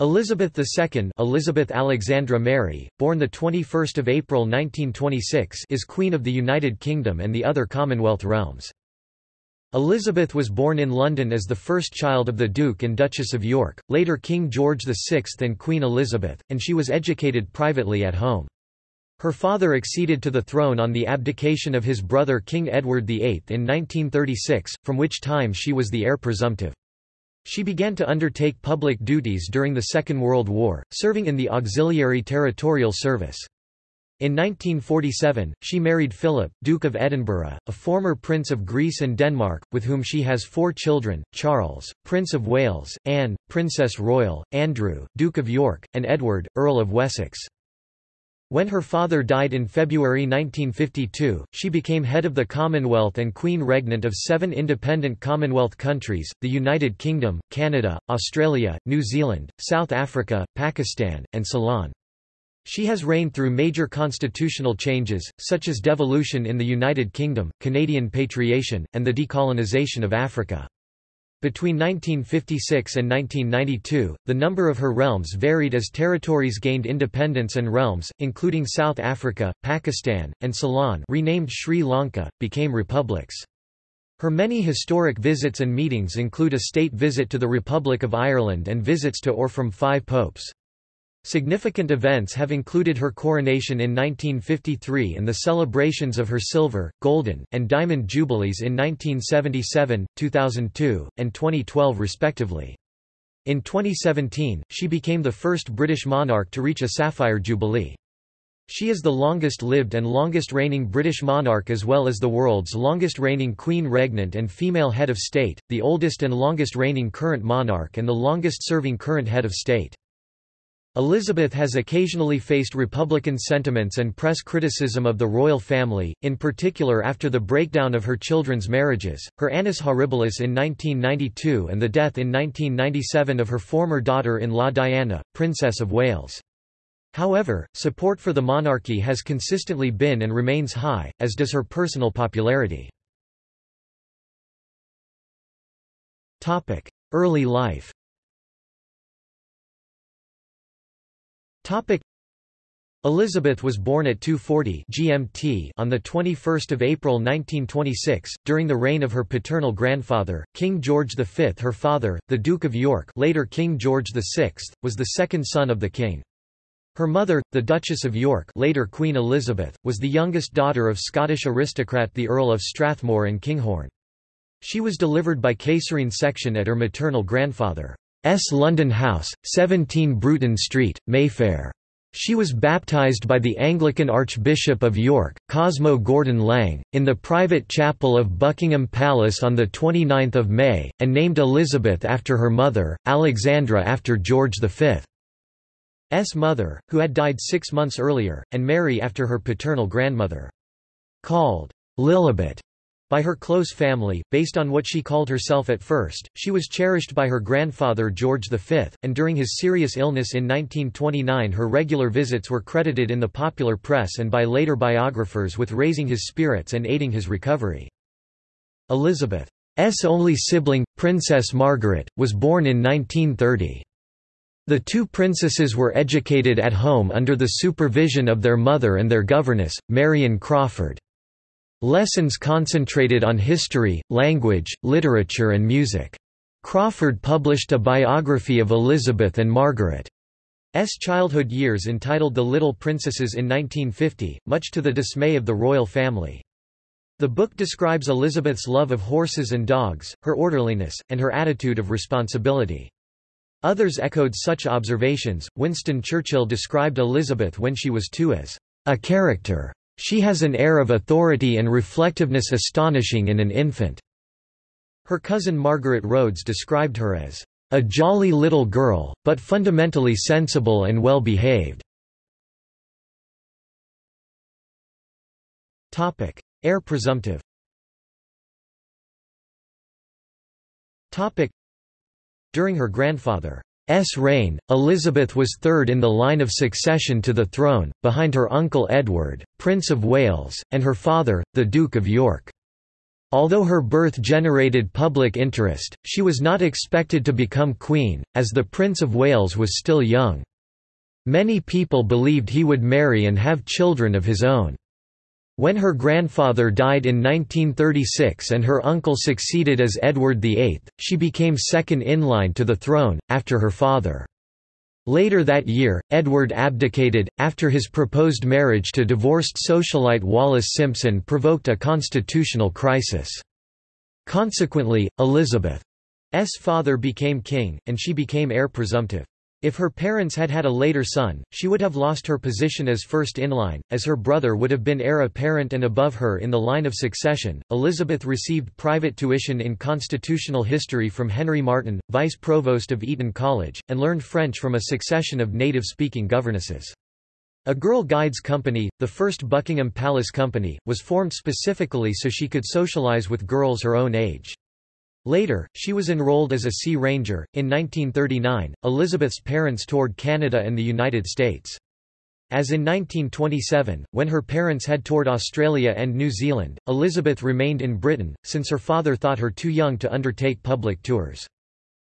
Elizabeth II Elizabeth Alexandra Mary, born 21 April 1926 is Queen of the United Kingdom and the other Commonwealth realms. Elizabeth was born in London as the first child of the Duke and Duchess of York, later King George VI and Queen Elizabeth, and she was educated privately at home. Her father acceded to the throne on the abdication of his brother King Edward VIII in 1936, from which time she was the heir presumptive. She began to undertake public duties during the Second World War, serving in the Auxiliary Territorial Service. In 1947, she married Philip, Duke of Edinburgh, a former Prince of Greece and Denmark, with whom she has four children, Charles, Prince of Wales, Anne, Princess Royal, Andrew, Duke of York, and Edward, Earl of Wessex. When her father died in February 1952, she became head of the Commonwealth and Queen Regnant of seven independent Commonwealth countries, the United Kingdom, Canada, Australia, New Zealand, South Africa, Pakistan, and Ceylon. She has reigned through major constitutional changes, such as devolution in the United Kingdom, Canadian patriation, and the decolonisation of Africa. Between 1956 and 1992, the number of her realms varied as territories gained independence and realms, including South Africa, Pakistan, and Ceylon renamed Sri Lanka, became republics. Her many historic visits and meetings include a state visit to the Republic of Ireland and visits to or from five popes. Significant events have included her coronation in 1953 and the celebrations of her silver, golden, and diamond jubilees in 1977, 2002, and 2012 respectively. In 2017, she became the first British monarch to reach a sapphire jubilee. She is the longest-lived and longest-reigning British monarch as well as the world's longest-reigning queen regnant and female head of state, the oldest and longest-reigning current monarch and the longest-serving current head of state. Elizabeth has occasionally faced Republican sentiments and press criticism of the royal family, in particular after the breakdown of her children's marriages, her annus horribilis in 1992 and the death in 1997 of her former daughter-in-law Diana, Princess of Wales. However, support for the monarchy has consistently been and remains high, as does her personal popularity. Early life Topic. Elizabeth was born at 240 GMT on the 21st of April 1926 during the reign of her paternal grandfather King George V her father the Duke of York later King George VI was the second son of the king. Her mother the Duchess of York later Queen Elizabeth was the youngest daughter of Scottish aristocrat the Earl of Strathmore and Kinghorn she was delivered by caesarean section at her maternal grandfather S. London House, 17 Bruton Street, Mayfair. She was baptized by the Anglican Archbishop of York, Cosmo Gordon Lang, in the private chapel of Buckingham Palace on 29 May, and named Elizabeth after her mother, Alexandra after George V's mother, who had died six months earlier, and Mary after her paternal grandmother. Called Lilibet by her close family, based on what she called herself at first, she was cherished by her grandfather George V, and during his serious illness in 1929 her regular visits were credited in the popular press and by later biographers with raising his spirits and aiding his recovery. Elizabeth's only sibling, Princess Margaret, was born in 1930. The two princesses were educated at home under the supervision of their mother and their governess, Marion Crawford. Lessons concentrated on history, language, literature and music. Crawford published a biography of Elizabeth and Margaret's childhood years entitled The Little Princesses in 1950, much to the dismay of the royal family. The book describes Elizabeth's love of horses and dogs, her orderliness, and her attitude of responsibility. Others echoed such observations. Winston Churchill described Elizabeth when she was two as a character she has an air of authority and reflectiveness astonishing in an infant." Her cousin Margaret Rhodes described her as, "...a jolly little girl, but fundamentally sensible and well behaved." Heir presumptive During her grandfather S reign, Elizabeth was third in the line of succession to the throne, behind her uncle Edward, Prince of Wales, and her father, the Duke of York. Although her birth generated public interest, she was not expected to become queen, as the Prince of Wales was still young. Many people believed he would marry and have children of his own. When her grandfather died in 1936 and her uncle succeeded as Edward VIII, she became second in line to the throne, after her father. Later that year, Edward abdicated, after his proposed marriage to divorced socialite Wallis Simpson provoked a constitutional crisis. Consequently, Elizabeth's father became king, and she became heir presumptive. If her parents had had a later son, she would have lost her position as first in line, as her brother would have been heir apparent and above her in the line of succession. Elizabeth received private tuition in constitutional history from Henry Marten, vice provost of Eton College, and learned French from a succession of native speaking governesses. A Girl Guides Company, the first Buckingham Palace Company, was formed specifically so she could socialize with girls her own age. Later, she was enrolled as a Sea Ranger. In 1939, Elizabeth's parents toured Canada and the United States. As in 1927, when her parents had toured Australia and New Zealand, Elizabeth remained in Britain, since her father thought her too young to undertake public tours.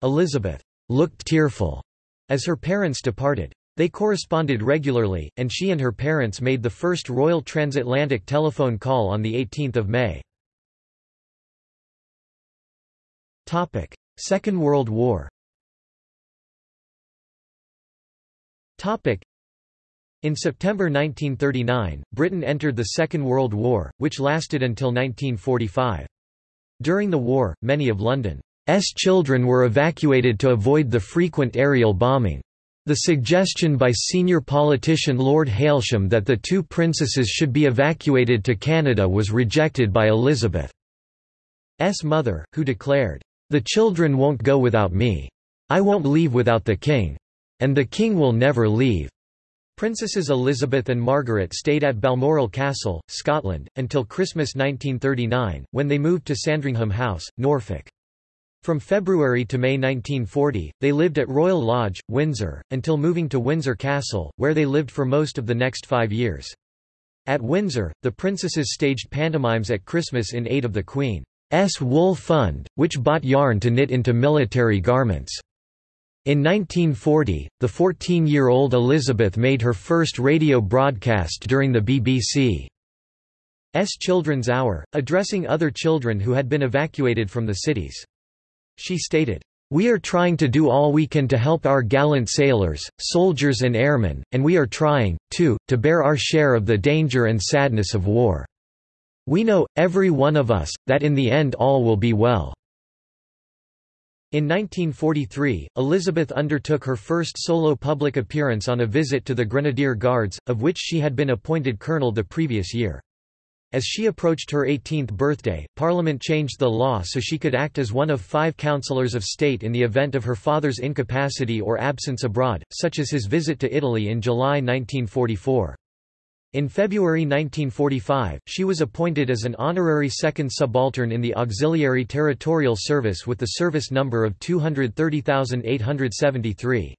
Elizabeth looked tearful as her parents departed. They corresponded regularly, and she and her parents made the first royal transatlantic telephone call on 18 May. Topic: Second World War. Topic: In September 1939, Britain entered the Second World War, which lasted until 1945. During the war, many of London's children were evacuated to avoid the frequent aerial bombing. The suggestion by senior politician Lord Hailsham that the two princesses should be evacuated to Canada was rejected by Elizabeth's mother, who declared, the children won't go without me. I won't leave without the king. And the king will never leave. Princesses Elizabeth and Margaret stayed at Balmoral Castle, Scotland, until Christmas 1939, when they moved to Sandringham House, Norfolk. From February to May 1940, they lived at Royal Lodge, Windsor, until moving to Windsor Castle, where they lived for most of the next five years. At Windsor, the princesses staged pantomimes at Christmas in aid of the Queen. S. Wool Fund, which bought yarn to knit into military garments. In 1940, the 14-year-old Elizabeth made her first radio broadcast during the BBC's Children's Hour, addressing other children who had been evacuated from the cities. She stated, "...we are trying to do all we can to help our gallant sailors, soldiers and airmen, and we are trying, too, to bear our share of the danger and sadness of war." We know, every one of us, that in the end all will be well." In 1943, Elizabeth undertook her first solo public appearance on a visit to the Grenadier Guards, of which she had been appointed colonel the previous year. As she approached her 18th birthday, Parliament changed the law so she could act as one of five councillors of state in the event of her father's incapacity or absence abroad, such as his visit to Italy in July 1944. In February 1945, she was appointed as an honorary second subaltern in the Auxiliary Territorial Service with the service number of 230,873.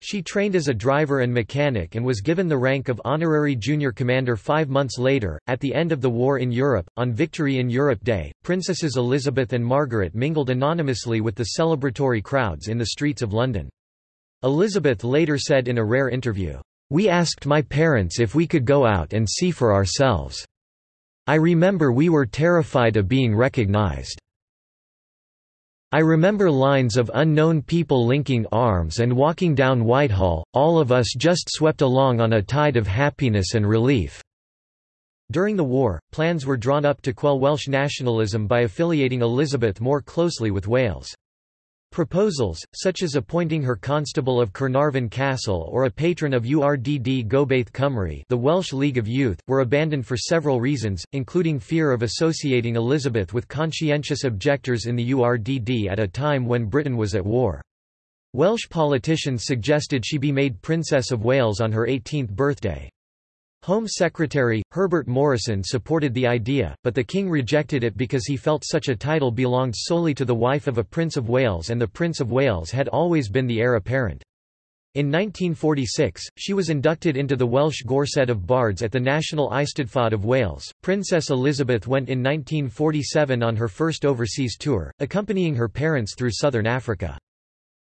She trained as a driver and mechanic and was given the rank of honorary junior commander five months later. At the end of the war in Europe, on Victory in Europe Day, Princesses Elizabeth and Margaret mingled anonymously with the celebratory crowds in the streets of London. Elizabeth later said in a rare interview, we asked my parents if we could go out and see for ourselves. I remember we were terrified of being recognized. I remember lines of unknown people linking arms and walking down Whitehall, all of us just swept along on a tide of happiness and relief." During the war, plans were drawn up to quell Welsh nationalism by affiliating Elizabeth more closely with Wales. Proposals, such as appointing her Constable of Carnarvon Castle or a patron of Urdd Gobaith Cymru the Welsh League of Youth, were abandoned for several reasons, including fear of associating Elizabeth with conscientious objectors in the Urdd at a time when Britain was at war. Welsh politicians suggested she be made Princess of Wales on her 18th birthday. Home Secretary, Herbert Morrison supported the idea, but the king rejected it because he felt such a title belonged solely to the wife of a Prince of Wales and the Prince of Wales had always been the heir apparent. In 1946, she was inducted into the Welsh Gorsedd of Bards at the National Eisteddfod of Wales. Princess Elizabeth went in 1947 on her first overseas tour, accompanying her parents through southern Africa.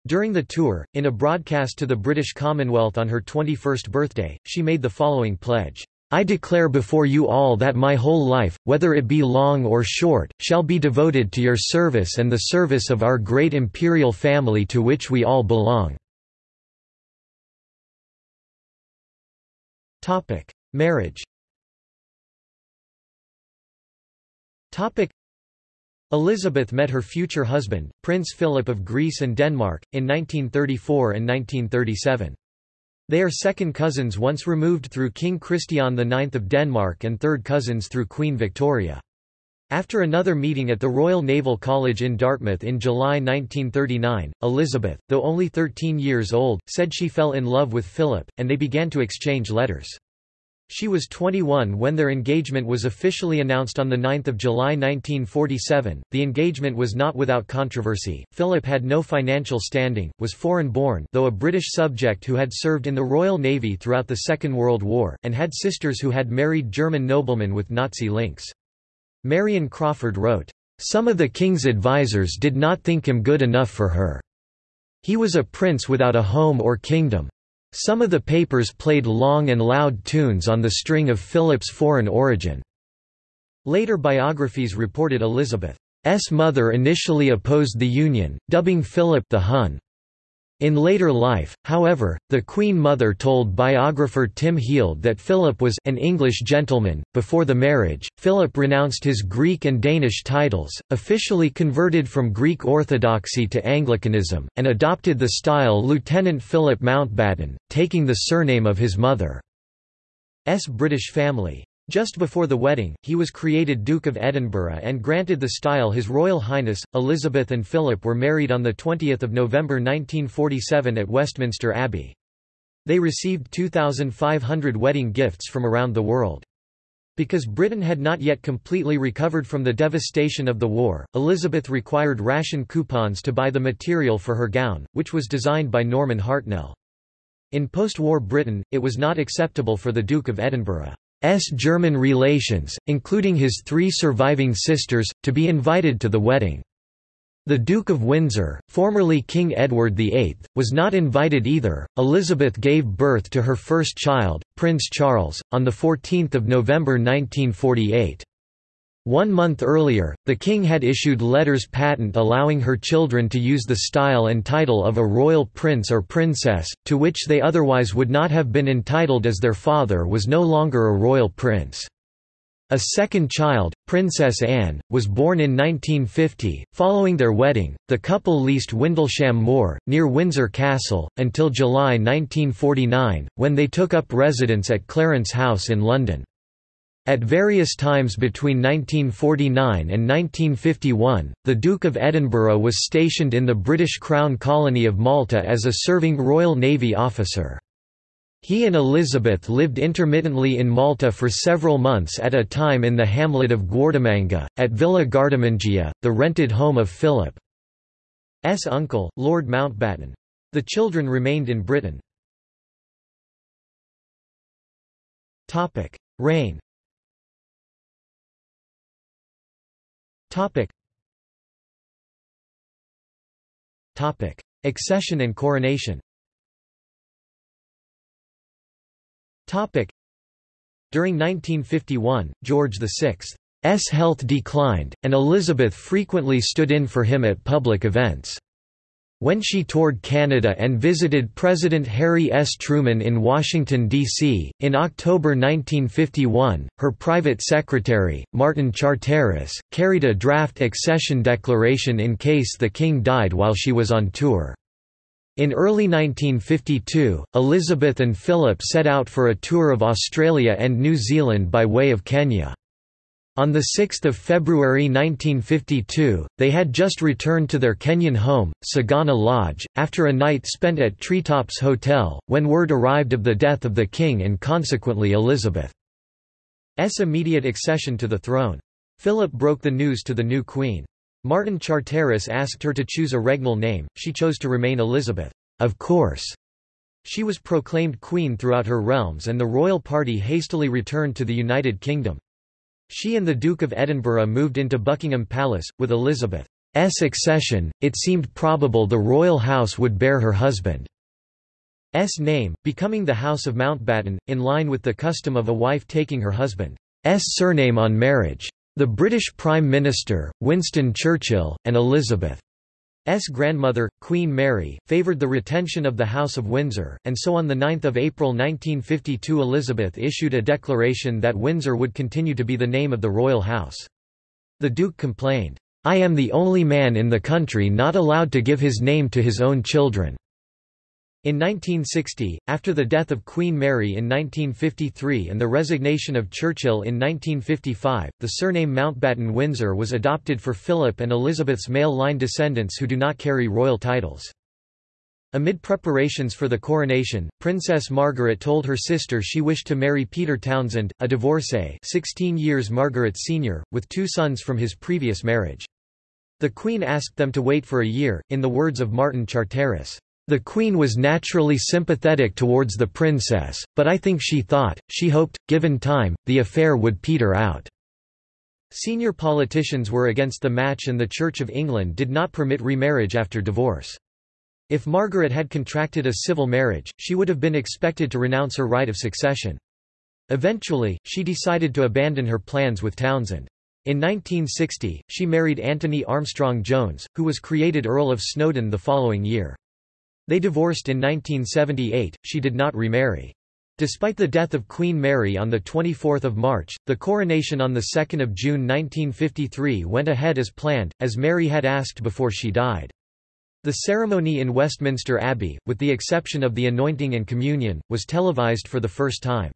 During the tour, in a broadcast to the British Commonwealth on her 21st birthday, she made the following pledge. I declare before you all that my whole life, whether it be long or short, shall be devoted to your service and the service of our great imperial family to which we all belong. Marriage. Elizabeth met her future husband, Prince Philip of Greece and Denmark, in 1934 and 1937. They are second cousins once removed through King Christian IX of Denmark and third cousins through Queen Victoria. After another meeting at the Royal Naval College in Dartmouth in July 1939, Elizabeth, though only 13 years old, said she fell in love with Philip, and they began to exchange letters. She was 21 when their engagement was officially announced on 9 July 1947. The engagement was not without controversy. Philip had no financial standing, was foreign-born though a British subject who had served in the Royal Navy throughout the Second World War, and had sisters who had married German noblemen with Nazi links. Marion Crawford wrote, "...some of the king's advisers did not think him good enough for her. He was a prince without a home or kingdom. Some of the papers played long and loud tunes on the string of Philip's foreign origin." Later biographies reported Elizabeth's mother initially opposed the union, dubbing Philip the Hun. In later life, however, the Queen Mother told biographer Tim Heald that Philip was an English gentleman. Before the marriage, Philip renounced his Greek and Danish titles, officially converted from Greek Orthodoxy to Anglicanism, and adopted the style Lieutenant Philip Mountbatten, taking the surname of his mother's British family. Just before the wedding, he was created Duke of Edinburgh and granted the style His Royal Highness. Elizabeth and Philip were married on 20 November 1947 at Westminster Abbey. They received 2,500 wedding gifts from around the world. Because Britain had not yet completely recovered from the devastation of the war, Elizabeth required ration coupons to buy the material for her gown, which was designed by Norman Hartnell. In post-war Britain, it was not acceptable for the Duke of Edinburgh. German relations, including his three surviving sisters, to be invited to the wedding. The Duke of Windsor, formerly King Edward VIII, was not invited either. Elizabeth gave birth to her first child, Prince Charles, on 14 November 1948. One month earlier, the king had issued letters patent allowing her children to use the style and title of a royal prince or princess, to which they otherwise would not have been entitled as their father was no longer a royal prince. A second child, Princess Anne, was born in 1950. Following their wedding, the couple leased Windlesham Moor, near Windsor Castle, until July 1949, when they took up residence at Clarence House in London. At various times between 1949 and 1951, the Duke of Edinburgh was stationed in the British Crown colony of Malta as a serving Royal Navy officer. He and Elizabeth lived intermittently in Malta for several months at a time in the hamlet of Guardamanga, at Villa Guardamangia, the rented home of Philip's uncle, Lord Mountbatten. The children remained in Britain. Reign Topic. Topic. Accession and coronation Topic. During 1951, George VI's health declined, and Elizabeth frequently stood in for him at public events. When she toured Canada and visited President Harry S. Truman in Washington, D.C., in October 1951, her private secretary, Martin Charteris, carried a draft accession declaration in case the king died while she was on tour. In early 1952, Elizabeth and Philip set out for a tour of Australia and New Zealand by way of Kenya. On 6 February 1952, they had just returned to their Kenyan home, Sagana Lodge, after a night spent at Treetops Hotel, when word arrived of the death of the king and consequently Elizabeth's immediate accession to the throne. Philip broke the news to the new queen. Martin Charteris asked her to choose a regnal name, she chose to remain Elizabeth. Of course. She was proclaimed queen throughout her realms and the royal party hastily returned to the United Kingdom. She and the Duke of Edinburgh moved into Buckingham Palace, with Elizabeth's accession, it seemed probable the royal house would bear her husband's name, becoming the House of Mountbatten, in line with the custom of a wife taking her husband's surname on marriage. The British Prime Minister, Winston Churchill, and Elizabeth. Grandmother, Queen Mary, favoured the retention of the House of Windsor, and so on 9 April 1952 Elizabeth issued a declaration that Windsor would continue to be the name of the royal house. The Duke complained, "'I am the only man in the country not allowed to give his name to his own children. In 1960, after the death of Queen Mary in 1953 and the resignation of Churchill in 1955, the surname Mountbatten-Windsor was adopted for Philip and Elizabeth's male line descendants who do not carry royal titles. Amid preparations for the coronation, Princess Margaret told her sister she wished to marry Peter Townsend, a divorcee 16 years Margaret Sr., with two sons from his previous marriage. The Queen asked them to wait for a year, in the words of Martin Charteris. The queen was naturally sympathetic towards the princess, but I think she thought, she hoped, given time, the affair would peter out. Senior politicians were against the match and the Church of England did not permit remarriage after divorce. If Margaret had contracted a civil marriage, she would have been expected to renounce her right of succession. Eventually, she decided to abandon her plans with Townsend. In 1960, she married Anthony Armstrong Jones, who was created Earl of Snowdon the following year. They divorced in 1978, she did not remarry. Despite the death of Queen Mary on 24 March, the coronation on 2 June 1953 went ahead as planned, as Mary had asked before she died. The ceremony in Westminster Abbey, with the exception of the anointing and communion, was televised for the first time.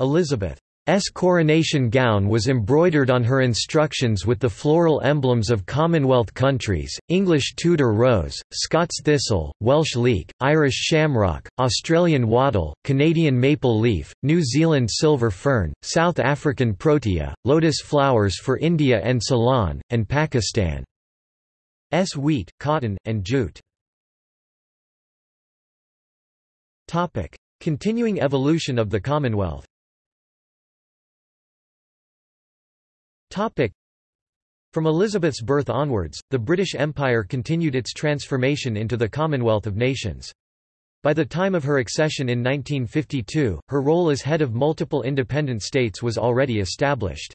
Elizabeth S coronation gown was embroidered on her instructions with the floral emblems of Commonwealth countries, English Tudor rose, Scots thistle, Welsh leek, Irish shamrock, Australian wattle, Canadian maple leaf, New Zealand silver fern, South African protea, lotus flowers for India and Ceylon, and Pakistan. S wheat, cotton, and jute. Continuing evolution of the Commonwealth From Elizabeth's birth onwards, the British Empire continued its transformation into the Commonwealth of Nations. By the time of her accession in 1952, her role as head of multiple independent states was already established.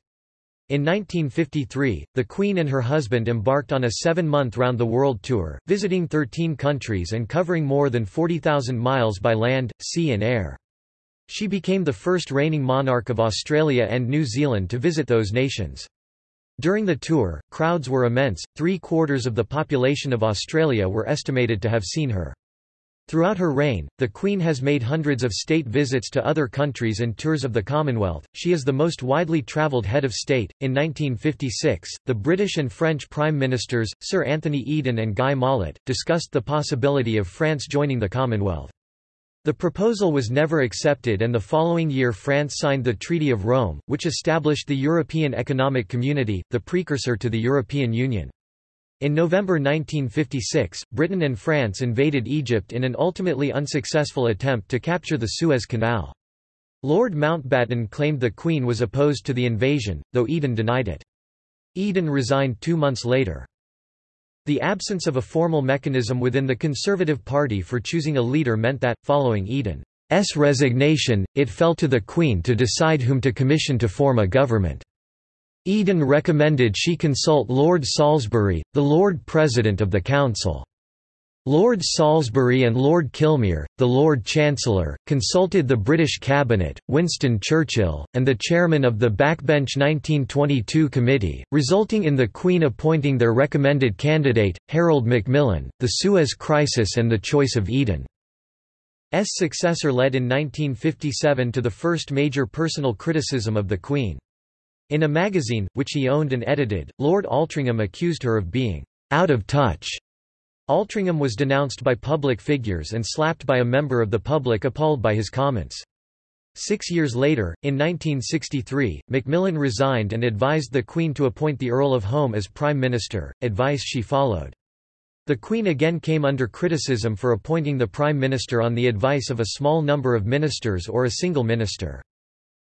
In 1953, the Queen and her husband embarked on a seven-month round-the-world tour, visiting 13 countries and covering more than 40,000 miles by land, sea and air. She became the first reigning monarch of Australia and New Zealand to visit those nations. During the tour, crowds were immense, three-quarters of the population of Australia were estimated to have seen her. Throughout her reign, the Queen has made hundreds of state visits to other countries and tours of the Commonwealth. She is the most widely travelled head of state. In 1956, the British and French Prime Ministers, Sir Anthony Eden and Guy Mollet, discussed the possibility of France joining the Commonwealth. The proposal was never accepted and the following year France signed the Treaty of Rome, which established the European Economic Community, the precursor to the European Union. In November 1956, Britain and France invaded Egypt in an ultimately unsuccessful attempt to capture the Suez Canal. Lord Mountbatten claimed the Queen was opposed to the invasion, though Eden denied it. Eden resigned two months later. The absence of a formal mechanism within the Conservative Party for choosing a leader meant that, following Eden's resignation, it fell to the Queen to decide whom to commission to form a government. Eden recommended she consult Lord Salisbury, the Lord President of the Council. Lord Salisbury and Lord Kilmuir, the Lord Chancellor, consulted the British Cabinet, Winston Churchill, and the chairman of the Backbench 1922 Committee, resulting in the Queen appointing their recommended candidate, Harold Macmillan. The Suez Crisis and the choice of Eden. Eden's successor led in 1957 to the first major personal criticism of the Queen. In a magazine, which he owned and edited, Lord Altrincham accused her of being out of touch Altrincham was denounced by public figures and slapped by a member of the public appalled by his comments. Six years later, in 1963, Macmillan resigned and advised the Queen to appoint the Earl of Home as Prime Minister, advice she followed. The Queen again came under criticism for appointing the Prime Minister on the advice of a small number of ministers or a single minister.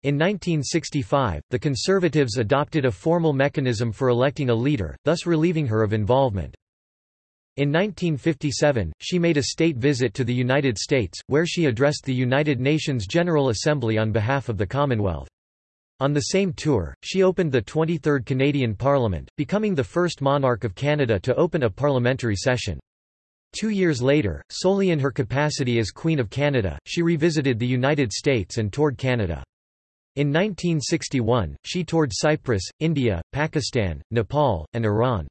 In 1965, the Conservatives adopted a formal mechanism for electing a leader, thus relieving her of involvement. In 1957, she made a state visit to the United States, where she addressed the United Nations General Assembly on behalf of the Commonwealth. On the same tour, she opened the 23rd Canadian Parliament, becoming the first monarch of Canada to open a parliamentary session. Two years later, solely in her capacity as Queen of Canada, she revisited the United States and toured Canada. In 1961, she toured Cyprus, India, Pakistan, Nepal, and Iran.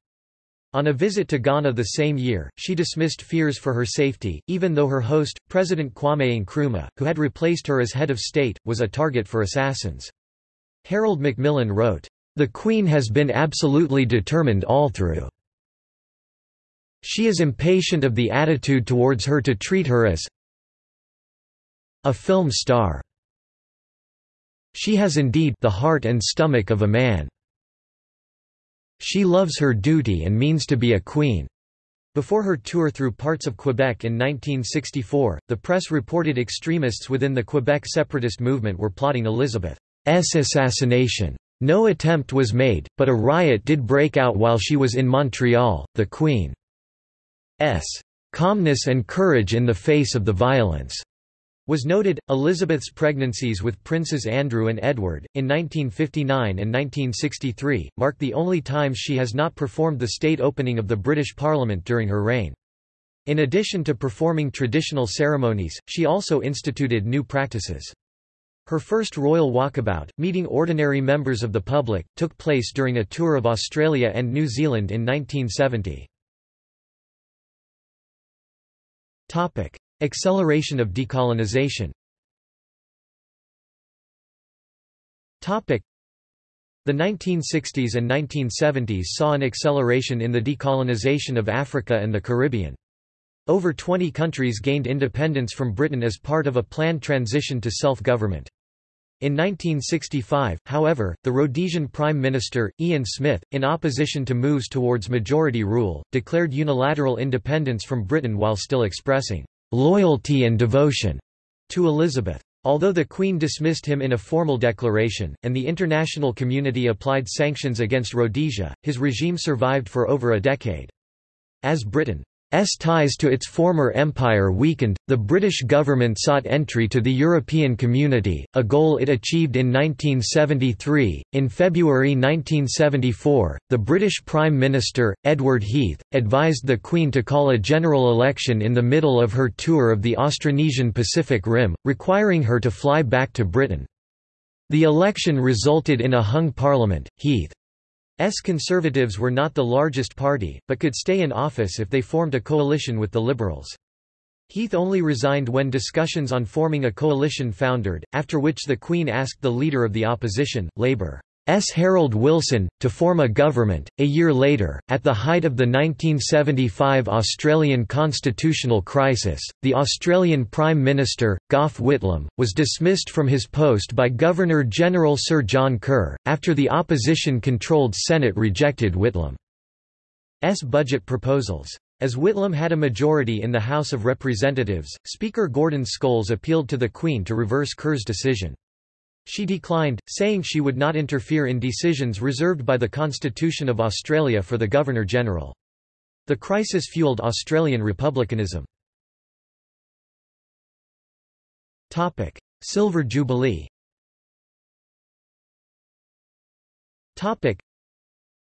On a visit to Ghana the same year, she dismissed fears for her safety, even though her host, President Kwame Nkrumah, who had replaced her as head of state, was a target for assassins. Harold Macmillan wrote, "...the Queen has been absolutely determined all through. She is impatient of the attitude towards her to treat her as a film star. She has indeed the heart and stomach of a man. She loves her duty and means to be a queen." Before her tour through parts of Quebec in 1964, the press reported extremists within the Quebec separatist movement were plotting Elizabeth's assassination. No attempt was made, but a riot did break out while she was in Montreal. The Queen's calmness and courage in the face of the violence was noted. Elizabeth's pregnancies with Princes Andrew and Edward, in 1959 and 1963, marked the only times she has not performed the state opening of the British Parliament during her reign. In addition to performing traditional ceremonies, she also instituted new practices. Her first royal walkabout, meeting ordinary members of the public, took place during a tour of Australia and New Zealand in 1970. Acceleration of decolonization The 1960s and 1970s saw an acceleration in the decolonization of Africa and the Caribbean. Over 20 countries gained independence from Britain as part of a planned transition to self-government. In 1965, however, the Rhodesian Prime Minister, Ian Smith, in opposition to moves towards majority rule, declared unilateral independence from Britain while still expressing loyalty and devotion to Elizabeth. Although the Queen dismissed him in a formal declaration, and the international community applied sanctions against Rhodesia, his regime survived for over a decade. As Britain S ties to its former empire weakened, the British government sought entry to the European Community, a goal it achieved in 1973. In February 1974, the British Prime Minister, Edward Heath, advised the Queen to call a general election in the middle of her tour of the Austronesian Pacific Rim, requiring her to fly back to Britain. The election resulted in a hung parliament. Heath S Conservatives were not the largest party, but could stay in office if they formed a coalition with the Liberals. Heath only resigned when discussions on forming a coalition foundered, after which the Queen asked the leader of the opposition, Labour, S. Harold Wilson, to form a government. A year later, at the height of the 1975 Australian constitutional crisis, the Australian Prime Minister, Gough Whitlam, was dismissed from his post by Governor General Sir John Kerr, after the opposition controlled Senate rejected Whitlam's budget proposals. As Whitlam had a majority in the House of Representatives, Speaker Gordon Scholes appealed to the Queen to reverse Kerr's decision. She declined, saying she would not interfere in decisions reserved by the Constitution of Australia for the Governor-General. The crisis fueled Australian republicanism. Silver Jubilee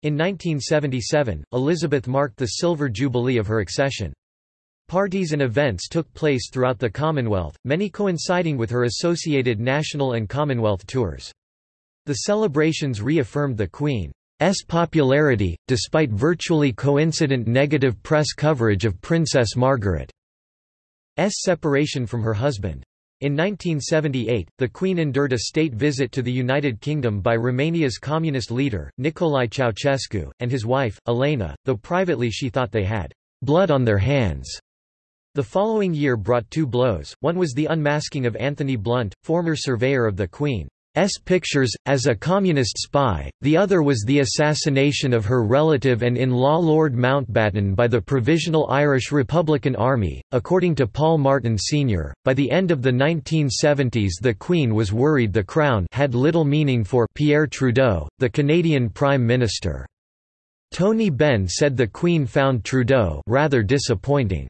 in 1977, Elizabeth marked the silver jubilee of her accession. Parties and events took place throughout the Commonwealth, many coinciding with her associated national and Commonwealth tours. The celebrations reaffirmed the Queen's popularity, despite virtually coincident negative press coverage of Princess Margaret's separation from her husband. In 1978, the Queen endured a state visit to the United Kingdom by Romania's communist leader, Nicolae Ceausescu, and his wife, Elena, though privately she thought they had blood on their hands. The following year brought two blows, one was the unmasking of Anthony Blunt, former surveyor of the Queen's pictures, as a communist spy, the other was the assassination of her relative and in-law Lord Mountbatten by the Provisional Irish Republican Army. According to Paul Martin Sr., by the end of the 1970s the Queen was worried the Crown had little meaning for Pierre Trudeau, the Canadian Prime Minister. Tony Benn said the Queen found Trudeau rather disappointing.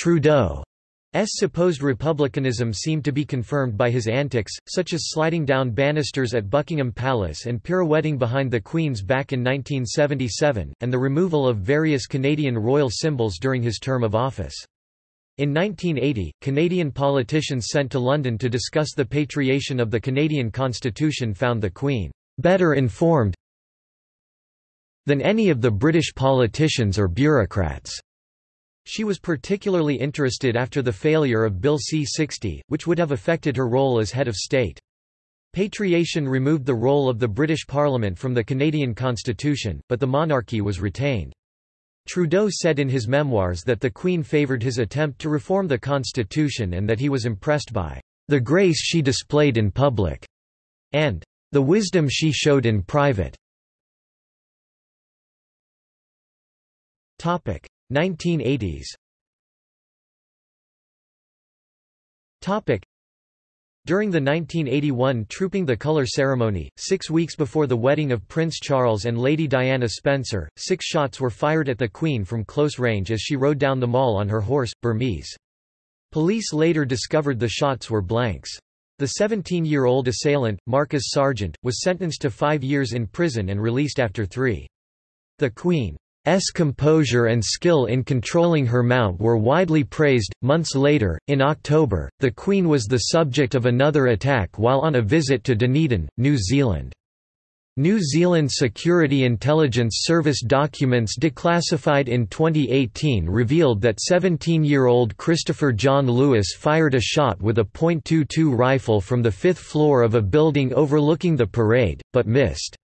Trudeau S supposed republicanism seemed to be confirmed by his antics, such as sliding down banisters at Buckingham Palace and pirouetting behind the Queen's back in 1977, and the removal of various Canadian royal symbols during his term of office. In 1980, Canadian politicians sent to London to discuss the patriation of the Canadian Constitution found the Queen better informed than any of the British politicians or bureaucrats. She was particularly interested after the failure of Bill C-60, which would have affected her role as head of state. Patriation removed the role of the British Parliament from the Canadian Constitution, but the monarchy was retained. Trudeau said in his memoirs that the Queen favoured his attempt to reform the Constitution and that he was impressed by the grace she displayed in public and the wisdom she showed in private. 1980s During the 1981 Trooping the Colour ceremony, six weeks before the wedding of Prince Charles and Lady Diana Spencer, six shots were fired at the Queen from close range as she rode down the mall on her horse, Burmese. Police later discovered the shots were blanks. The 17-year-old assailant, Marcus Sarjeant, was sentenced to five years in prison and released after three. The Queen S composure and skill in controlling her mount were widely praised. Months later, in October, the Queen was the subject of another attack while on a visit to Dunedin, New Zealand. New Zealand Security Intelligence Service documents declassified in 2018 revealed that 17-year-old Christopher John Lewis fired a shot with a .22 rifle from the fifth floor of a building overlooking the parade, but missed.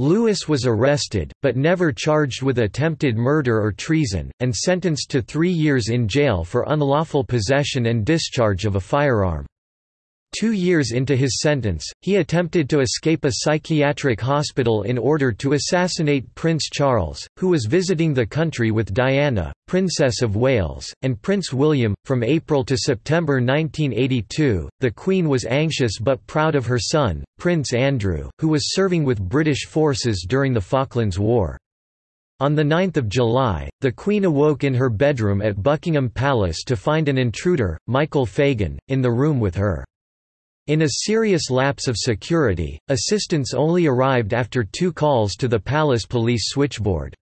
Lewis was arrested, but never charged with attempted murder or treason, and sentenced to three years in jail for unlawful possession and discharge of a firearm. Two years into his sentence, he attempted to escape a psychiatric hospital in order to assassinate Prince Charles, who was visiting the country with Diana, Princess of Wales, and Prince William. From April to September 1982, the Queen was anxious but proud of her son, Prince Andrew, who was serving with British forces during the Falklands War. On 9 July, the Queen awoke in her bedroom at Buckingham Palace to find an intruder, Michael Fagan, in the room with her. In a serious lapse of security, assistance only arrived after two calls to the palace police switchboard.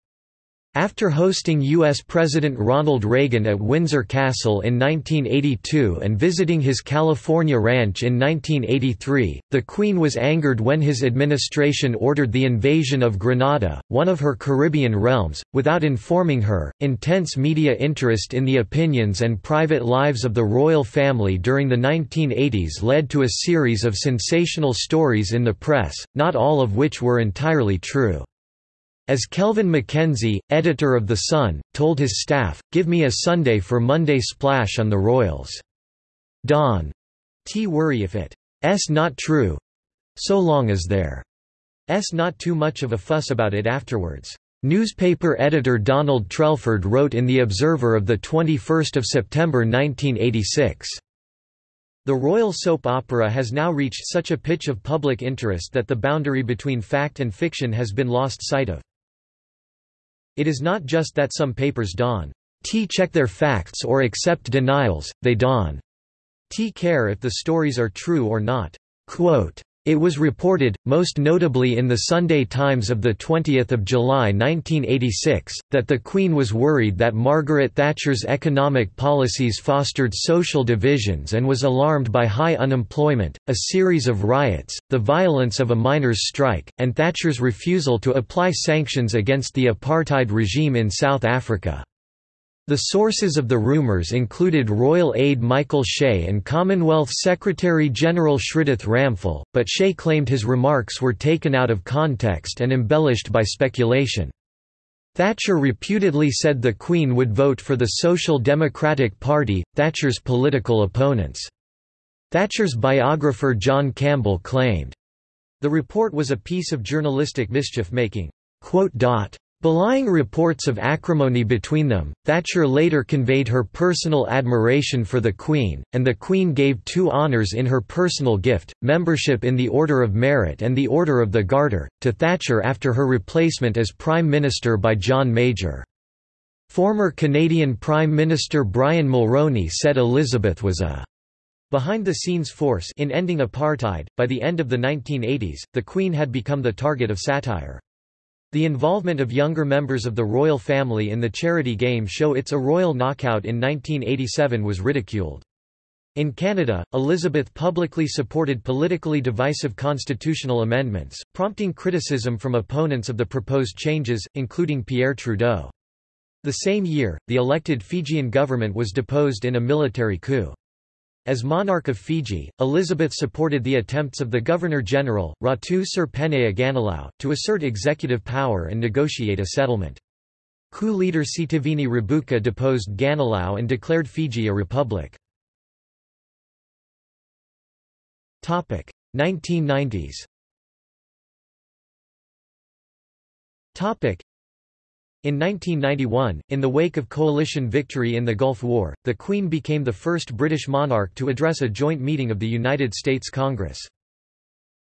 After hosting U.S. President Ronald Reagan at Windsor Castle in 1982 and visiting his California ranch in 1983, the Queen was angered when his administration ordered the invasion of Grenada, one of her Caribbean realms, without informing her. Intense media interest in the opinions and private lives of the royal family during the 1980s led to a series of sensational stories in the press, not all of which were entirely true. As Kelvin Mackenzie, editor of The Sun, told his staff, give me a Sunday for Monday splash on the Royals. Don. T worry if it's not true. So long as there's not too much of a fuss about it afterwards. Newspaper editor Donald Trelford wrote in The Observer of 21 September 1986. The royal soap opera has now reached such a pitch of public interest that the boundary between fact and fiction has been lost sight of. It is not just that some papers don t check their facts or accept denials, they don t care if the stories are true or not. Quote, it was reported, most notably in the Sunday Times of 20 July 1986, that the Queen was worried that Margaret Thatcher's economic policies fostered social divisions and was alarmed by high unemployment, a series of riots, the violence of a miners' strike, and Thatcher's refusal to apply sanctions against the apartheid regime in South Africa. The sources of the rumours included royal aide Michael Shea and Commonwealth Secretary-General Shridath Ramphal, but Shea claimed his remarks were taken out of context and embellished by speculation. Thatcher reputedly said the Queen would vote for the Social Democratic Party, Thatcher's political opponents. Thatcher's biographer John Campbell claimed, The report was a piece of journalistic mischief-making. Belying reports of acrimony between them, Thatcher later conveyed her personal admiration for the Queen, and the Queen gave two honours in her personal gift, membership in the Order of Merit and the Order of the Garter, to Thatcher after her replacement as Prime Minister by John Major. Former Canadian Prime Minister Brian Mulroney said Elizabeth was a behind-the-scenes force in ending apartheid. By the end of the 1980s, the Queen had become the target of satire. The involvement of younger members of the royal family in the charity game show It's a Royal Knockout in 1987 was ridiculed. In Canada, Elizabeth publicly supported politically divisive constitutional amendments, prompting criticism from opponents of the proposed changes, including Pierre Trudeau. The same year, the elected Fijian government was deposed in a military coup. As monarch of Fiji, Elizabeth supported the attempts of the Governor-General, Ratu Sir Penaia Ganilau, to assert executive power and negotiate a settlement. Coup leader Sitiveni Rabuka deposed Ganilau and declared Fiji a republic. 1990s in 1991, in the wake of coalition victory in the Gulf War, the Queen became the first British monarch to address a joint meeting of the United States Congress.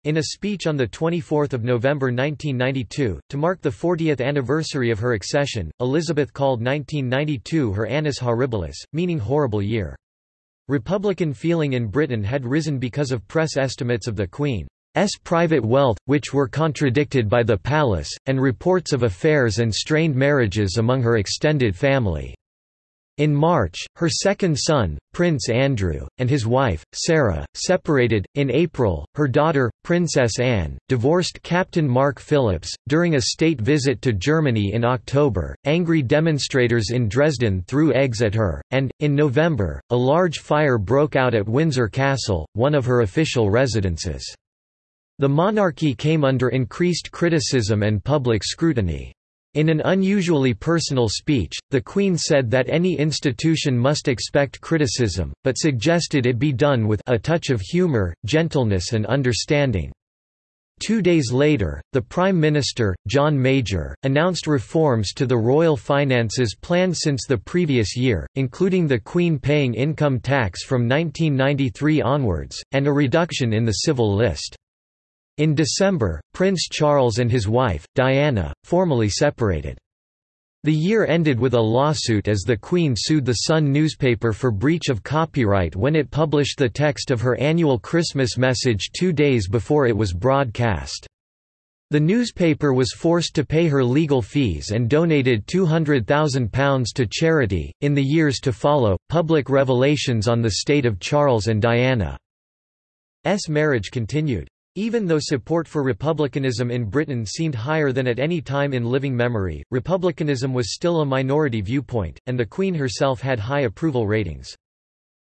In a speech on 24 November 1992, to mark the 40th anniversary of her accession, Elizabeth called 1992 her Annus Horribilis, meaning horrible year. Republican feeling in Britain had risen because of press estimates of the Queen. S private wealth, which were contradicted by the palace, and reports of affairs and strained marriages among her extended family. In March, her second son, Prince Andrew, and his wife, Sarah, separated. In April, her daughter, Princess Anne, divorced Captain Mark Phillips. During a state visit to Germany in October, angry demonstrators in Dresden threw eggs at her, and, in November, a large fire broke out at Windsor Castle, one of her official residences. The monarchy came under increased criticism and public scrutiny. In an unusually personal speech, the Queen said that any institution must expect criticism, but suggested it be done with a touch of humour, gentleness and understanding. Two days later, the Prime Minister, John Major, announced reforms to the royal finances planned since the previous year, including the Queen paying income tax from 1993 onwards, and a reduction in the civil list. In December, Prince Charles and his wife, Diana, formally separated. The year ended with a lawsuit as the Queen sued the Sun newspaper for breach of copyright when it published the text of her annual Christmas message two days before it was broadcast. The newspaper was forced to pay her legal fees and donated £200,000 to charity. In the years to follow, public revelations on the state of Charles and Diana's marriage continued. Even though support for republicanism in Britain seemed higher than at any time in living memory, republicanism was still a minority viewpoint, and the Queen herself had high approval ratings.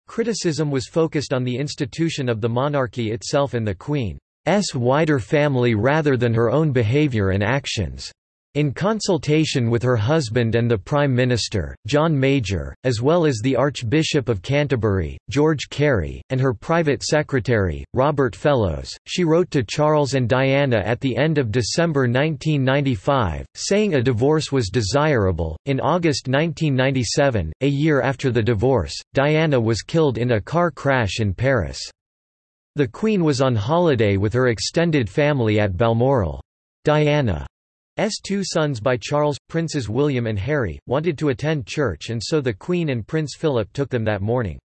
Criticism was focused on the institution of the monarchy itself and the Queen's wider family rather than her own behaviour and actions. In consultation with her husband and the Prime Minister, John Major, as well as the Archbishop of Canterbury, George Carey, and her private secretary, Robert Fellowes, she wrote to Charles and Diana at the end of December 1995, saying a divorce was desirable. In August 1997, a year after the divorce, Diana was killed in a car crash in Paris. The Queen was on holiday with her extended family at Balmoral. Diana S two sons by Charles, Princes William and Harry, wanted to attend church and so the Queen and Prince Philip took them that morning.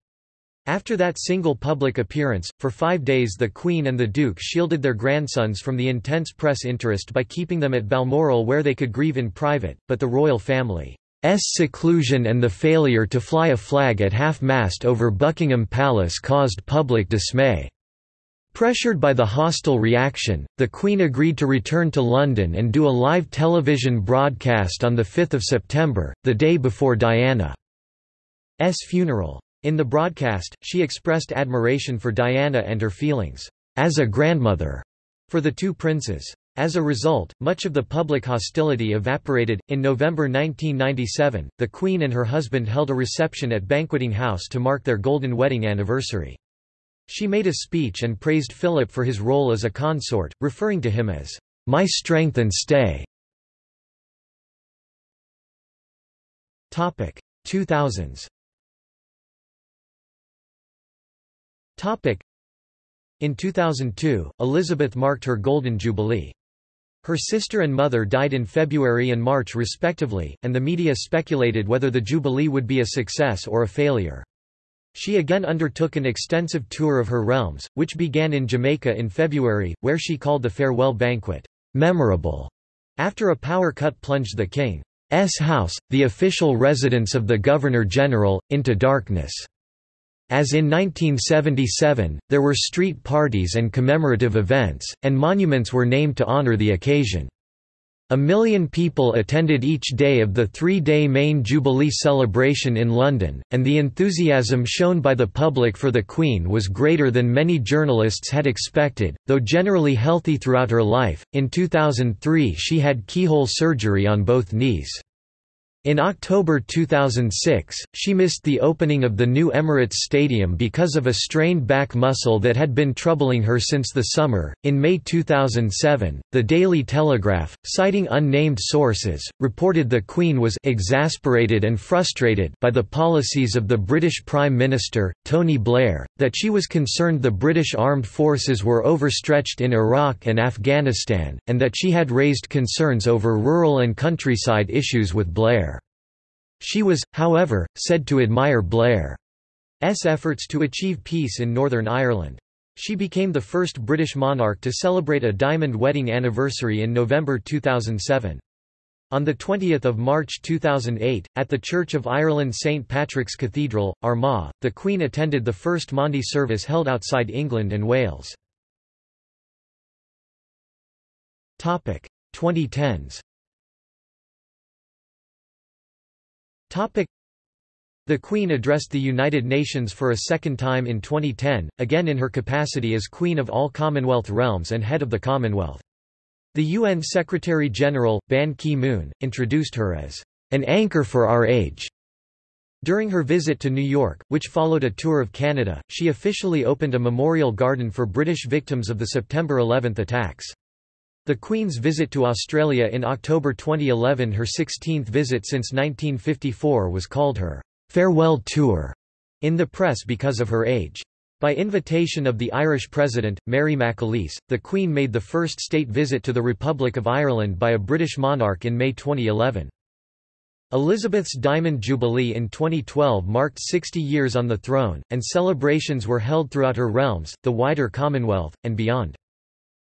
After that single public appearance, for five days the Queen and the Duke shielded their grandsons from the intense press interest by keeping them at Balmoral where they could grieve in private, but the royal family's seclusion and the failure to fly a flag at half-mast over Buckingham Palace caused public dismay. Pressured by the hostile reaction, the Queen agreed to return to London and do a live television broadcast on 5 September, the day before Diana's funeral. In the broadcast, she expressed admiration for Diana and her feelings, as a grandmother, for the two princes. As a result, much of the public hostility evaporated. In November 1997, the Queen and her husband held a reception at Banqueting House to mark their golden wedding anniversary. She made a speech and praised Philip for his role as a consort, referring to him as, "...my strength and stay." 2000s In 2002, Elizabeth marked her Golden Jubilee. Her sister and mother died in February and March respectively, and the media speculated whether the Jubilee would be a success or a failure. She again undertook an extensive tour of her realms, which began in Jamaica in February, where she called the farewell banquet, "...memorable", after a power cut plunged the king's house, the official residence of the Governor-General, into darkness. As in 1977, there were street parties and commemorative events, and monuments were named to honor the occasion. A million people attended each day of the three-day main Jubilee celebration in London, and the enthusiasm shown by the public for the Queen was greater than many journalists had expected, though generally healthy throughout her life. In 2003 she had keyhole surgery on both knees. In October 2006, she missed the opening of the new Emirates Stadium because of a strained back muscle that had been troubling her since the summer. In May 2007, the Daily Telegraph, citing unnamed sources, reported the Queen was exasperated and frustrated by the policies of the British Prime Minister, Tony Blair, that she was concerned the British armed forces were overstretched in Iraq and Afghanistan, and that she had raised concerns over rural and countryside issues with Blair. She was, however, said to admire Blair's efforts to achieve peace in Northern Ireland. She became the first British monarch to celebrate a diamond wedding anniversary in November 2007. On 20 March 2008, at the Church of Ireland St Patrick's Cathedral, Armagh, the Queen attended the first Maundy service held outside England and Wales. 2010s The Queen addressed the United Nations for a second time in 2010, again in her capacity as Queen of all Commonwealth realms and head of the Commonwealth. The UN Secretary-General, Ban Ki-moon, introduced her as an anchor for our age. During her visit to New York, which followed a tour of Canada, she officially opened a memorial garden for British victims of the September 11 attacks. The Queen's visit to Australia in October 2011 her 16th visit since 1954 was called her «farewell tour» in the press because of her age. By invitation of the Irish President, Mary McAleese, the Queen made the first state visit to the Republic of Ireland by a British monarch in May 2011. Elizabeth's Diamond Jubilee in 2012 marked 60 years on the throne, and celebrations were held throughout her realms, the wider Commonwealth, and beyond.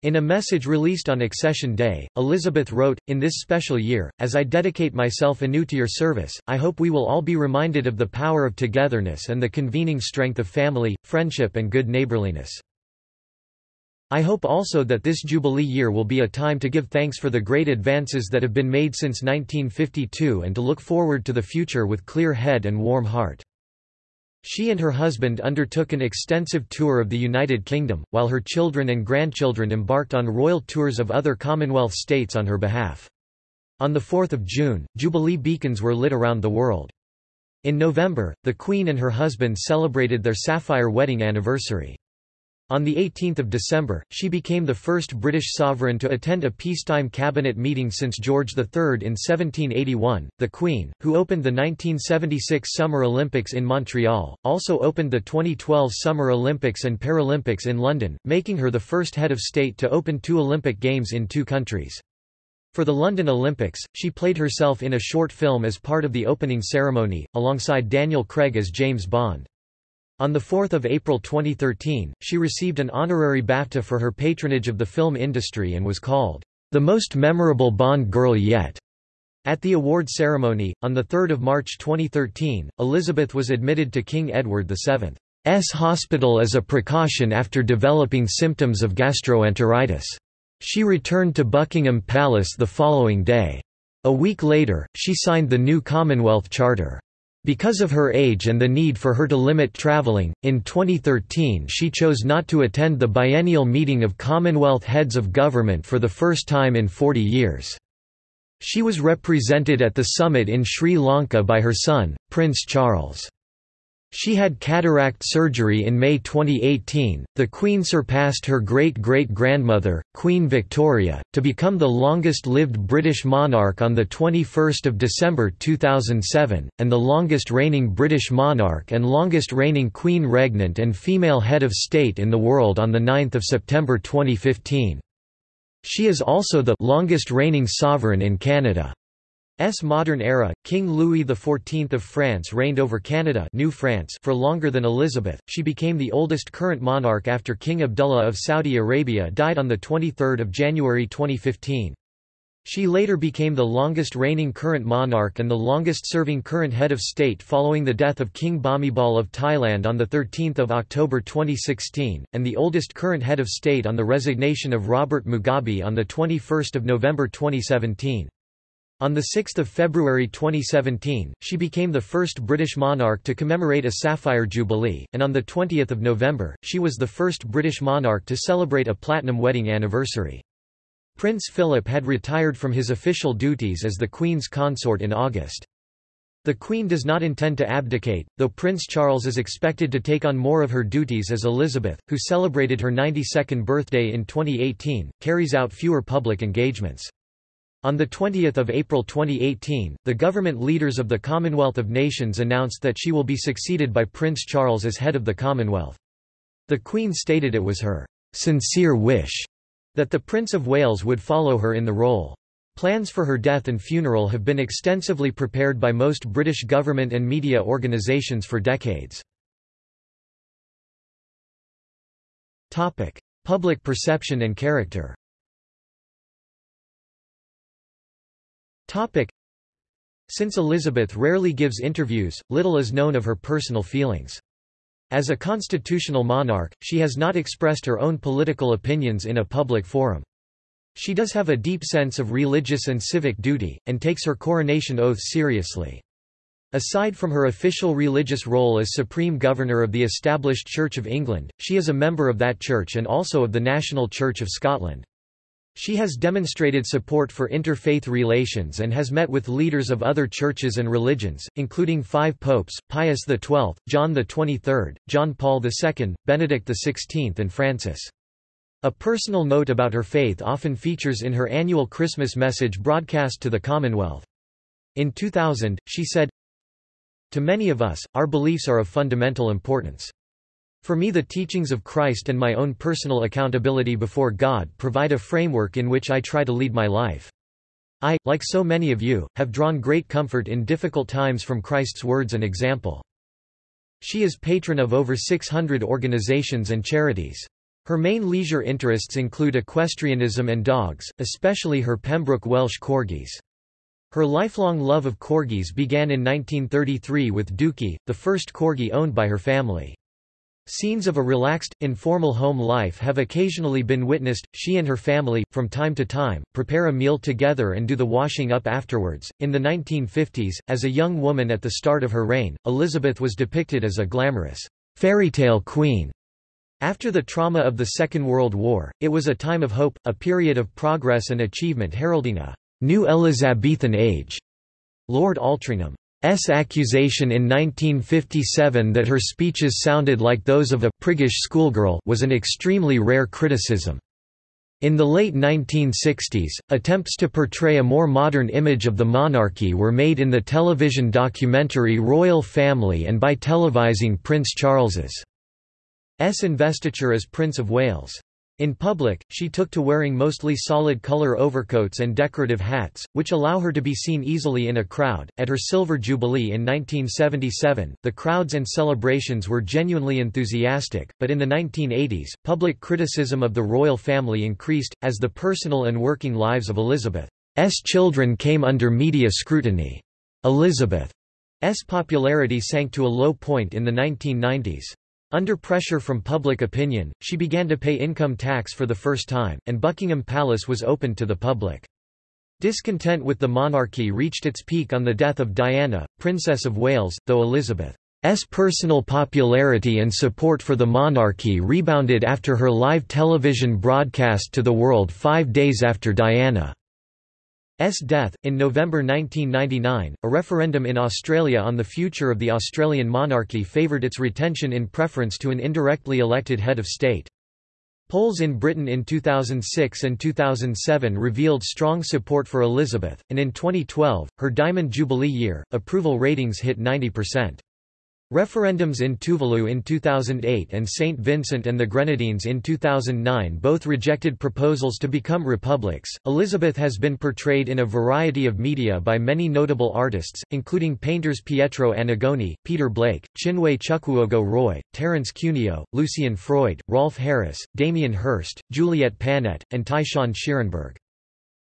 In a message released on Accession Day, Elizabeth wrote, In this special year, as I dedicate myself anew to your service, I hope we will all be reminded of the power of togetherness and the convening strength of family, friendship and good neighborliness. I hope also that this Jubilee year will be a time to give thanks for the great advances that have been made since 1952 and to look forward to the future with clear head and warm heart. She and her husband undertook an extensive tour of the United Kingdom, while her children and grandchildren embarked on royal tours of other Commonwealth states on her behalf. On 4 June, Jubilee beacons were lit around the world. In November, the Queen and her husband celebrated their sapphire wedding anniversary. On 18 December, she became the first British sovereign to attend a peacetime cabinet meeting since George III in 1781. The Queen, who opened the 1976 Summer Olympics in Montreal, also opened the 2012 Summer Olympics and Paralympics in London, making her the first head of state to open two Olympic Games in two countries. For the London Olympics, she played herself in a short film as part of the opening ceremony, alongside Daniel Craig as James Bond. On 4 April 2013, she received an honorary BAFTA for her patronage of the film industry and was called, "...the most memorable Bond girl yet." At the award ceremony, on 3 March 2013, Elizabeth was admitted to King Edward VII's hospital as a precaution after developing symptoms of gastroenteritis. She returned to Buckingham Palace the following day. A week later, she signed the new Commonwealth Charter. Because of her age and the need for her to limit travelling, in 2013 she chose not to attend the biennial meeting of Commonwealth heads of government for the first time in 40 years. She was represented at the summit in Sri Lanka by her son, Prince Charles. She had cataract surgery in May 2018. The Queen surpassed her great great grandmother, Queen Victoria, to become the longest lived British monarch on 21 December 2007, and the longest reigning British monarch and longest reigning Queen Regnant and female head of state in the world on 9 September 2015. She is also the longest reigning sovereign in Canada. S modern era, King Louis XIV of France reigned over Canada New France for longer than Elizabeth. She became the oldest current monarch after King Abdullah of Saudi Arabia died on 23 January 2015. She later became the longest reigning current monarch and the longest-serving current head of state following the death of King Bhumibol of Thailand on 13 October 2016, and the oldest current head of state on the resignation of Robert Mugabe on 21 November 2017. On 6 February 2017, she became the first British monarch to commemorate a Sapphire Jubilee, and on 20 November, she was the first British monarch to celebrate a platinum wedding anniversary. Prince Philip had retired from his official duties as the Queen's consort in August. The Queen does not intend to abdicate, though Prince Charles is expected to take on more of her duties as Elizabeth, who celebrated her 92nd birthday in 2018, carries out fewer public engagements. On 20 April 2018, the government leaders of the Commonwealth of Nations announced that she will be succeeded by Prince Charles as head of the Commonwealth. The Queen stated it was her sincere wish that the Prince of Wales would follow her in the role. Plans for her death and funeral have been extensively prepared by most British government and media organisations for decades. Public perception and character Since Elizabeth rarely gives interviews, little is known of her personal feelings. As a constitutional monarch, she has not expressed her own political opinions in a public forum. She does have a deep sense of religious and civic duty, and takes her coronation oath seriously. Aside from her official religious role as Supreme Governor of the established Church of England, she is a member of that church and also of the National Church of Scotland. She has demonstrated support for interfaith relations and has met with leaders of other churches and religions, including five popes, Pius XII, John XXIII, John Paul II, Benedict XVI and Francis. A personal note about her faith often features in her annual Christmas message broadcast to the Commonwealth. In 2000, she said, To many of us, our beliefs are of fundamental importance. For me the teachings of Christ and my own personal accountability before God provide a framework in which I try to lead my life. I, like so many of you, have drawn great comfort in difficult times from Christ's words and example. She is patron of over 600 organizations and charities. Her main leisure interests include equestrianism and dogs, especially her Pembroke Welsh Corgis. Her lifelong love of corgis began in 1933 with Dookie, the first corgi owned by her family. Scenes of a relaxed, informal home life have occasionally been witnessed. She and her family, from time to time, prepare a meal together and do the washing up afterwards. In the 1950s, as a young woman at the start of her reign, Elizabeth was depicted as a glamorous fairy tale queen. After the trauma of the Second World War, it was a time of hope, a period of progress and achievement heralding a new Elizabethan age. Lord Altrincham S accusation in 1957 that her speeches sounded like those of a priggish schoolgirl was an extremely rare criticism. In the late 1960s, attempts to portray a more modern image of the monarchy were made in the television documentary Royal Family and by televising Prince Charles's investiture as Prince of Wales. In public, she took to wearing mostly solid color overcoats and decorative hats, which allow her to be seen easily in a crowd. At her Silver Jubilee in 1977, the crowds and celebrations were genuinely enthusiastic, but in the 1980s, public criticism of the royal family increased, as the personal and working lives of Elizabeth's children came under media scrutiny. Elizabeth's popularity sank to a low point in the 1990s. Under pressure from public opinion, she began to pay income tax for the first time, and Buckingham Palace was opened to the public. Discontent with the monarchy reached its peak on the death of Diana, Princess of Wales, though Elizabeth's personal popularity and support for the monarchy rebounded after her live television broadcast to the world five days after Diana's death. In November 1999, a referendum in Australia on the future of the Australian monarchy favoured its retention in preference to an indirectly elected head of state. Polls in Britain in 2006 and 2007 revealed strong support for Elizabeth, and in 2012, her Diamond Jubilee year, approval ratings hit 90%. Referendums in Tuvalu in 2008 and St. Vincent and the Grenadines in 2009 both rejected proposals to become republics. Elizabeth has been portrayed in a variety of media by many notable artists, including painters Pietro Annigoni, Peter Blake, Chinwe Chukwuogo Roy, Terence Cuneo, Lucian Freud, Rolf Harris, Damien Hirst, Juliet Pannett, and Tai-Shan Schierenberg.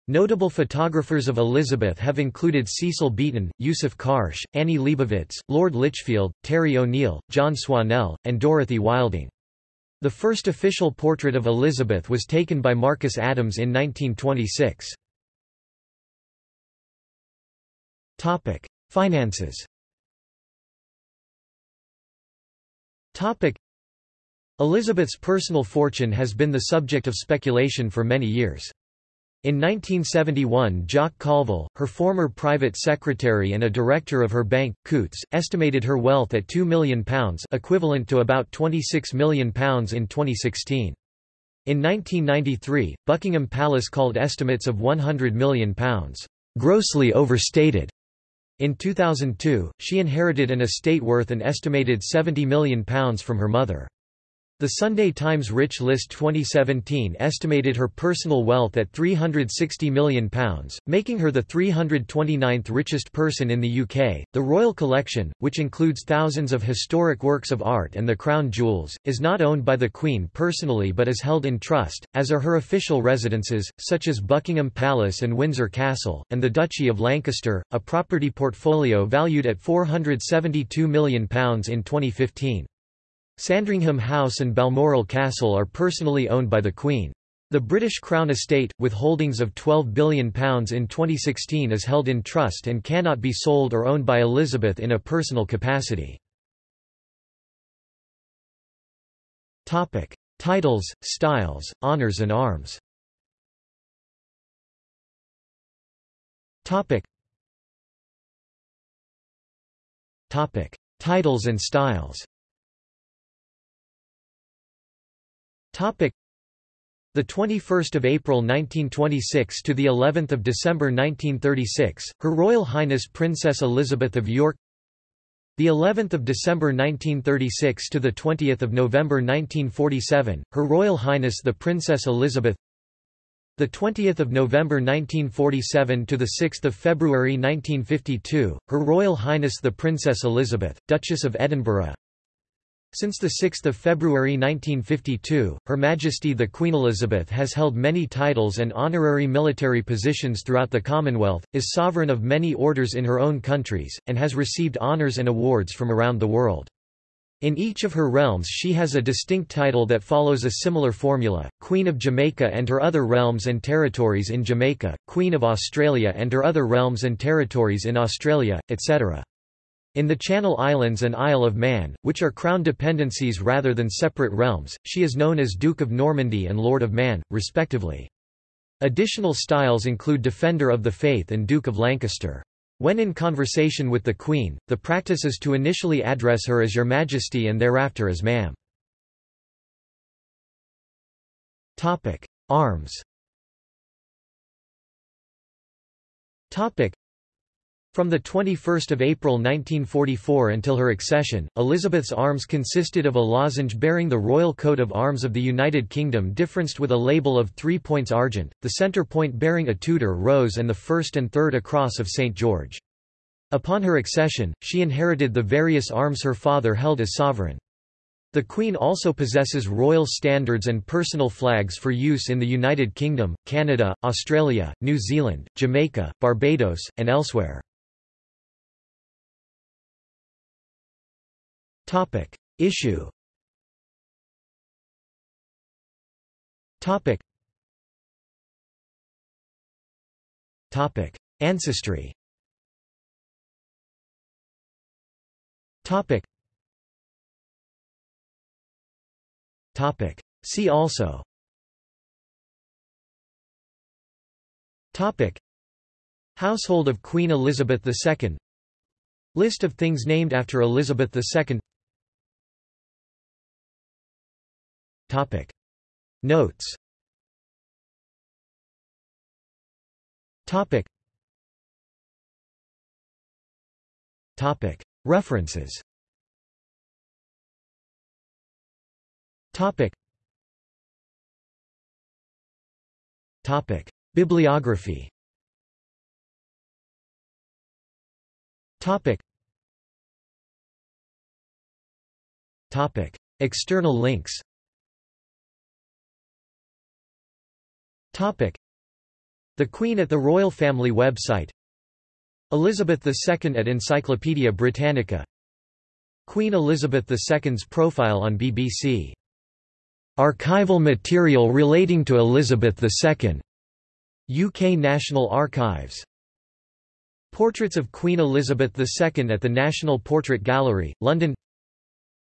Notable photographers of Elizabeth have included Cecil Beaton, Yousuf Karsh, Annie Leibovitz, Lord Lichfield, Terry O'Neill, John Swannell, and Dorothy Wilding. The first official portrait of Elizabeth was taken by Marcus Adams in 1926. Topic: Finances Topic: Elizabeth's personal fortune has been the subject of speculation for many years. In 1971 Jock Colville, her former private secretary and a director of her bank, Coutts, estimated her wealth at £2 million equivalent to about £26 million in 2016. In 1993, Buckingham Palace called estimates of £100 million grossly overstated. In 2002, she inherited an estate worth an estimated £70 million from her mother. The Sunday Times Rich List 2017 estimated her personal wealth at £360 million, making her the 329th richest person in the UK. The Royal Collection, which includes thousands of historic works of art and the crown jewels, is not owned by the Queen personally but is held in trust, as are her official residences, such as Buckingham Palace and Windsor Castle, and the Duchy of Lancaster, a property portfolio valued at £472 million in 2015. Sandringham House and Balmoral Castle are personally owned by the Queen. The British Crown Estate, with holdings of £12 billion in 2016 is held in trust and cannot be sold or owned by Elizabeth in a personal capacity. Titles, styles, honours and arms. Titles and styles The 21st of April 1926 to the 11th of December 1936 Her Royal Highness Princess Elizabeth of York. The 11th of December 1936 to the 20th of November 1947 Her Royal Highness the Princess Elizabeth. The 20th of November 1947 to the 6th of February 1952 Her Royal Highness the Princess Elizabeth Duchess of Edinburgh since 6 February 1952, Her Majesty the Queen Elizabeth has held many titles and honorary military positions throughout the Commonwealth, is sovereign of many orders in her own countries, and has received honours and awards from around the world. In each of her realms she has a distinct title that follows a similar formula, Queen of Jamaica and her other realms and territories in Jamaica, Queen of Australia and her other realms and territories in Australia, etc. In the Channel Islands and Isle of Man, which are crown dependencies rather than separate realms, she is known as Duke of Normandy and Lord of Man, respectively. Additional styles include Defender of the Faith and Duke of Lancaster. When in conversation with the Queen, the practice is to initially address her as Your Majesty and thereafter as Ma'am. Arms from 21 April 1944 until her accession, Elizabeth's arms consisted of a lozenge bearing the Royal Coat of Arms of the United Kingdom differenced with a label of three points argent, the centre point bearing a Tudor rose and the first and third a cross of St. George. Upon her accession, she inherited the various arms her father held as sovereign. The Queen also possesses royal standards and personal flags for use in the United Kingdom, Canada, Australia, New Zealand, Jamaica, Barbados, and elsewhere. Topic. Issue Topic. Topic. Ancestry Topic. Topic. See also Topic. Household of Queen Elizabeth II List of things named after Elizabeth II Topic. Notes Topic. Topic. References Topic. Topic. Bibliography Topic. Topic. External links The Queen at the Royal Family website Elizabeth II at Encyclopaedia Britannica Queen Elizabeth II's profile on BBC. Archival material relating to Elizabeth II. UK National Archives. Portraits of Queen Elizabeth II at the National Portrait Gallery, London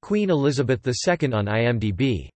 Queen Elizabeth II on IMDb